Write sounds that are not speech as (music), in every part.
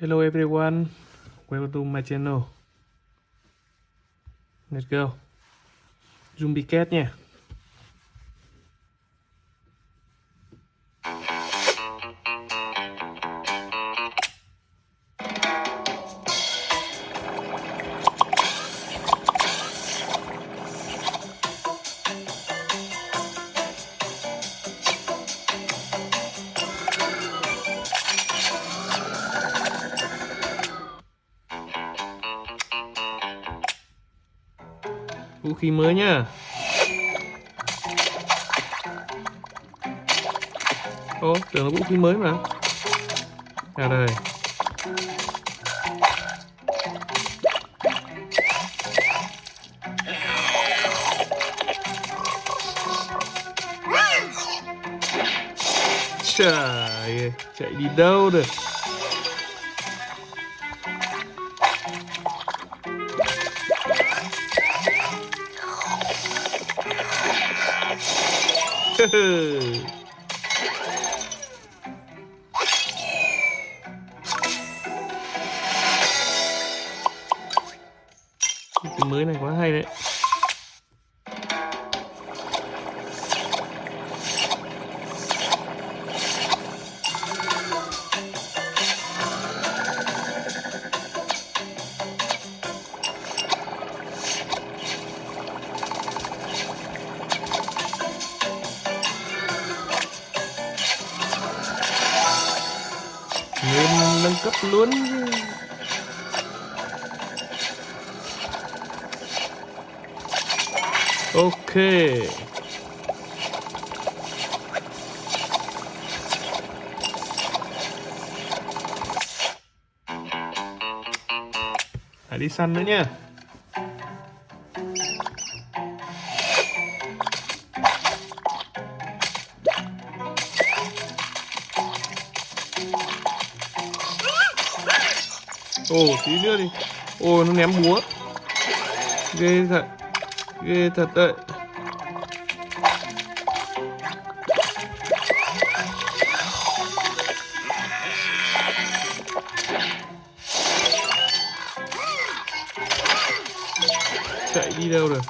Hello everyone, welcome to my channel. Let's go. Zombie cat nha. Vũ khí mới nhá. Ô, tưởng là vũ khí mới mà. À đây. Trời ơi, chạy đi đâu được. Cái mới này quá hay đấy. alun-alun Oke. Tadi sananya. Ồ, tí nữa đi. Ồ, nó ném búa. Ghê thật. Ghê thật đấy. Chạy đi đâu rồi?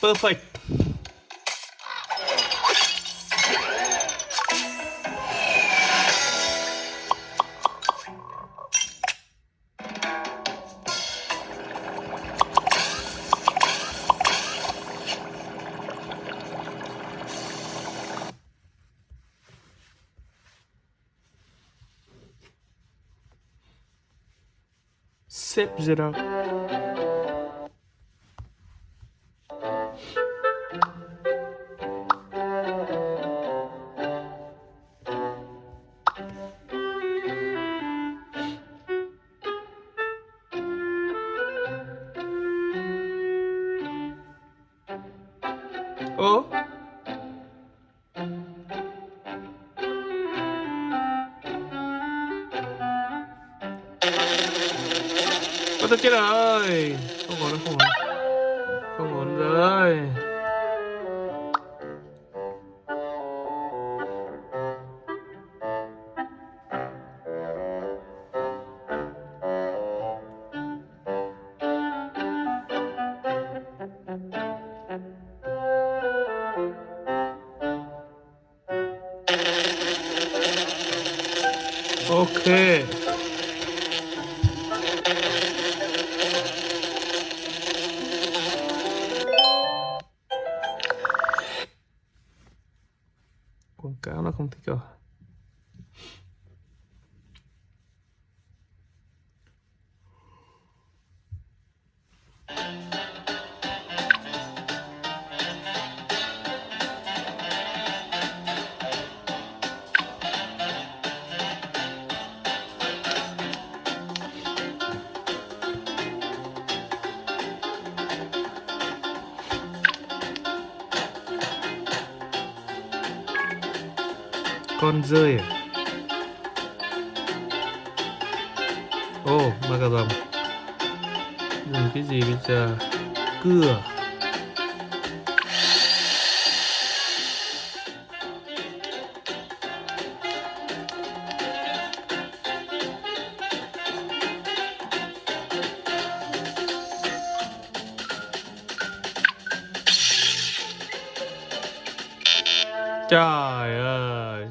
Perfect. Sip it up. Không ổn rồi. acá, no complicado. Con rơi à? Ô ma cà rồng dùng cái gì bây giờ? Cưa? Trời ơi.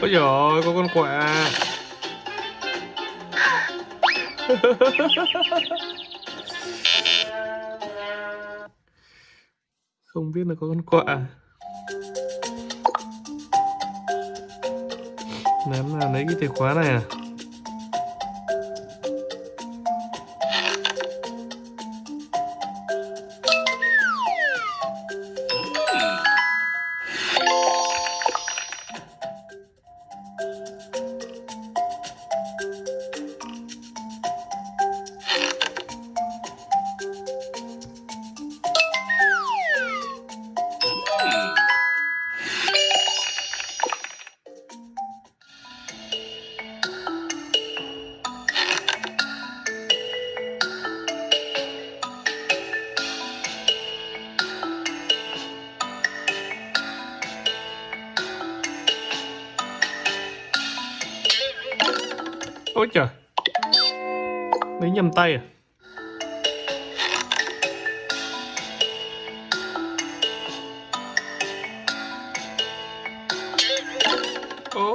Ôi giời ơi, có con quạ. (laughs) Không biết là có con quạ. Ném là lấy cái chìa khóa này à? Lấy nhầm tay à? Ố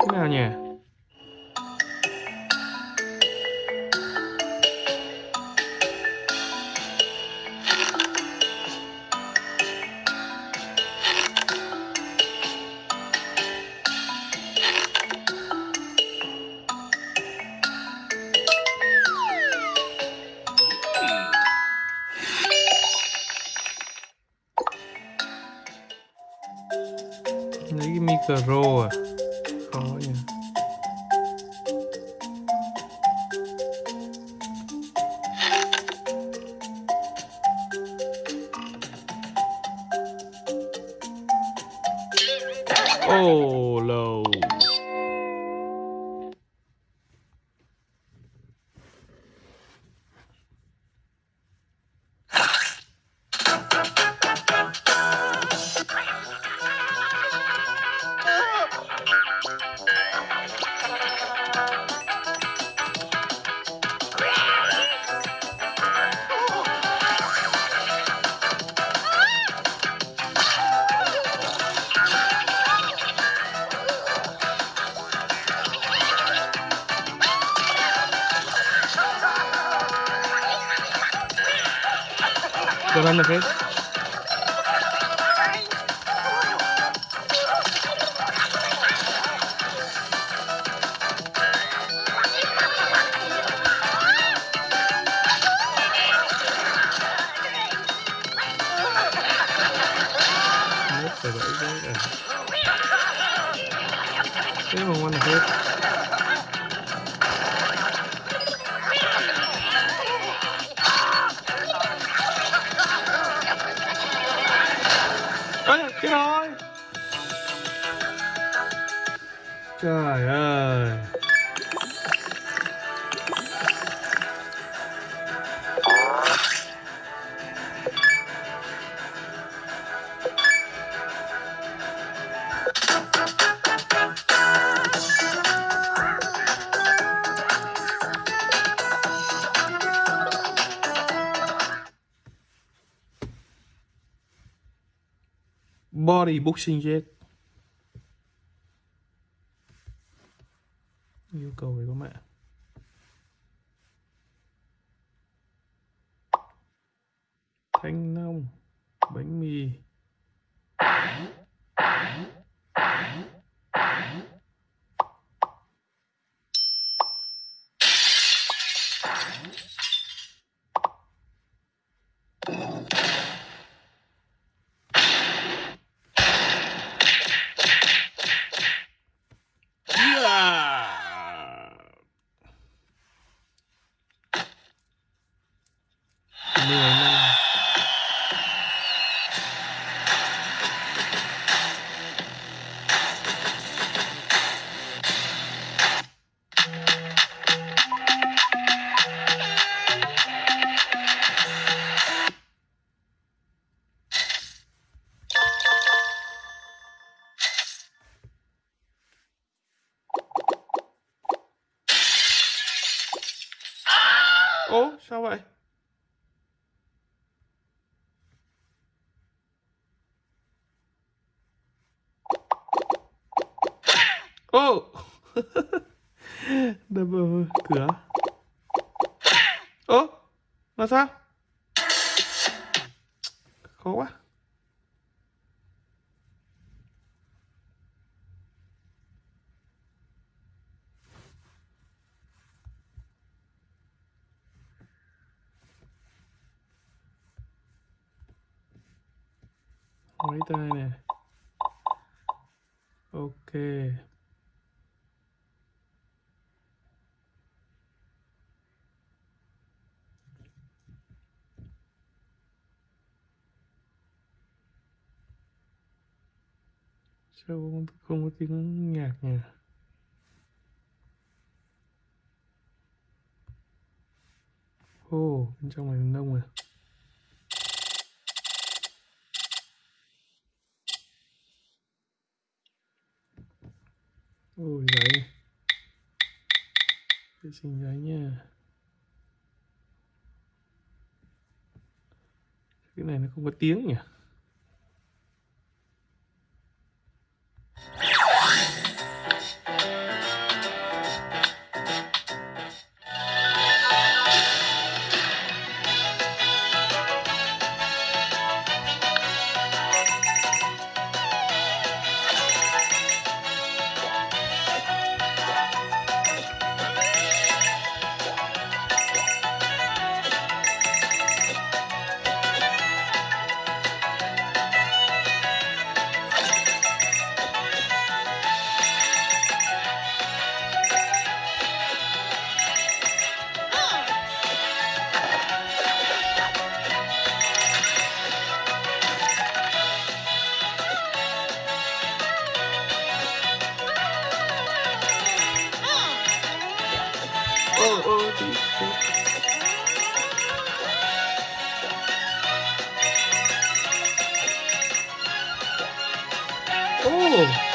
Thế nào nhỉ? Lấy cái micro à? Khó nhỉ Oh, Cho ăn Trời ơi Body boxing jet. Yêu cầu về có mẹ. Thanh long bánh mì. Ố, sao vậy? Ô! (laughs) Đập vào cửa. Ố, là sao? Khó quá. Mấy tay này, Ok. Sao không, không có tiếng nhạc nhỉ? Ồ, bên trong này nông à? Ôi giấy Vệ sinh giấy nha Cái này nó không có tiếng nhỉ? Ô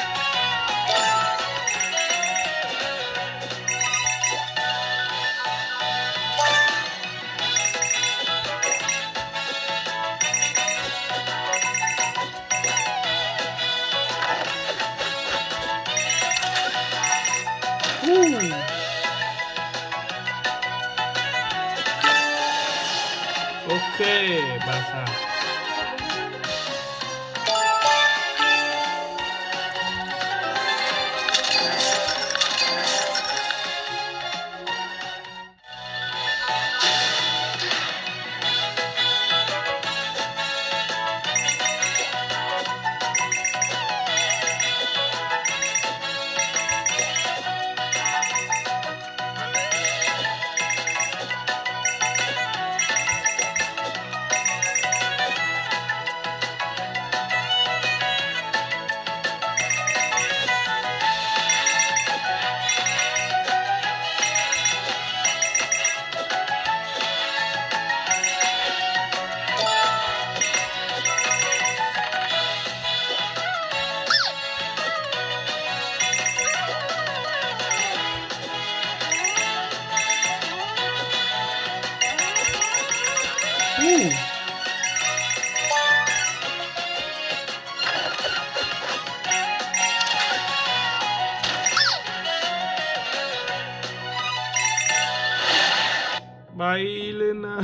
bay lên (laughs) nào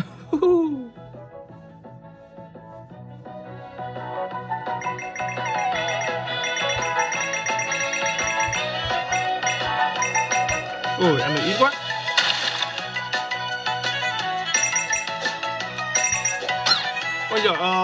ôi ăn được ít quá. Ôi giời ơi.